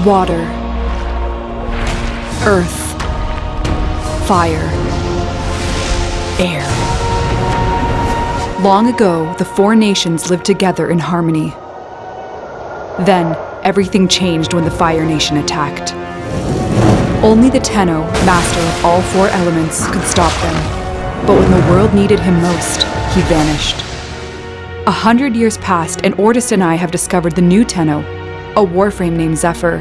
water, earth, fire, air. Long ago, the four nations lived together in harmony. Then, everything changed when the Fire Nation attacked. Only the Tenno, master of all four elements, could stop them. But when the world needed him most, he vanished. A hundred years passed, and Ordis and I have discovered the new Tenno, a warframe named Zephyr.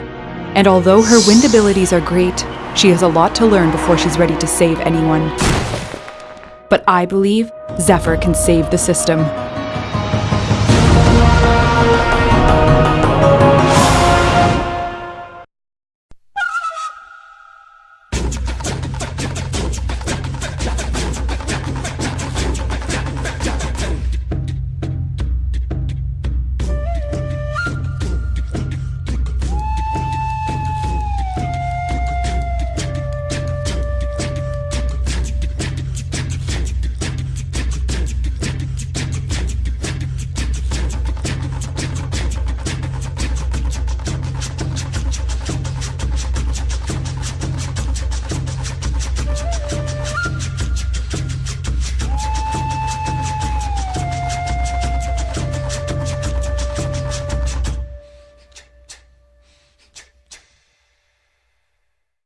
And although her wind abilities are great, she has a lot to learn before she's ready to save anyone. But I believe Zephyr can save the system.